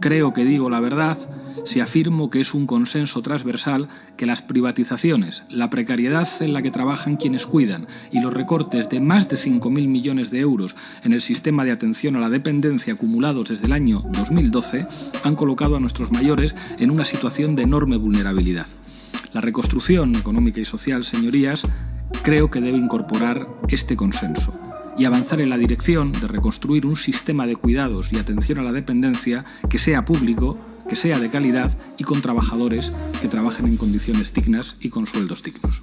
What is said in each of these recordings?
Creo que digo la verdad si afirmo que es un consenso transversal que las privatizaciones, la precariedad en la que trabajan quienes cuidan y los recortes de más de 5.000 millones de euros en el sistema de atención a la dependencia acumulados desde el año 2012 han colocado a nuestros mayores en una situación de enorme vulnerabilidad. La reconstrucción económica y social, señorías, creo que debe incorporar este consenso y avanzar en la dirección de reconstruir un sistema de cuidados y atención a la dependencia que sea público, que sea de calidad y con trabajadores que trabajen en condiciones dignas y con sueldos dignos.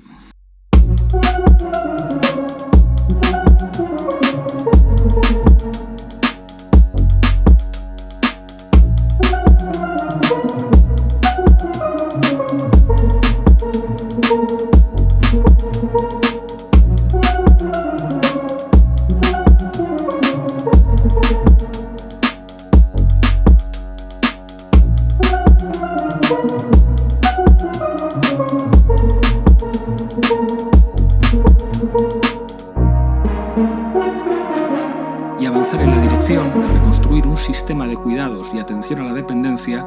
Y avanzar en la dirección de reconstruir un sistema de cuidados y atención a la dependencia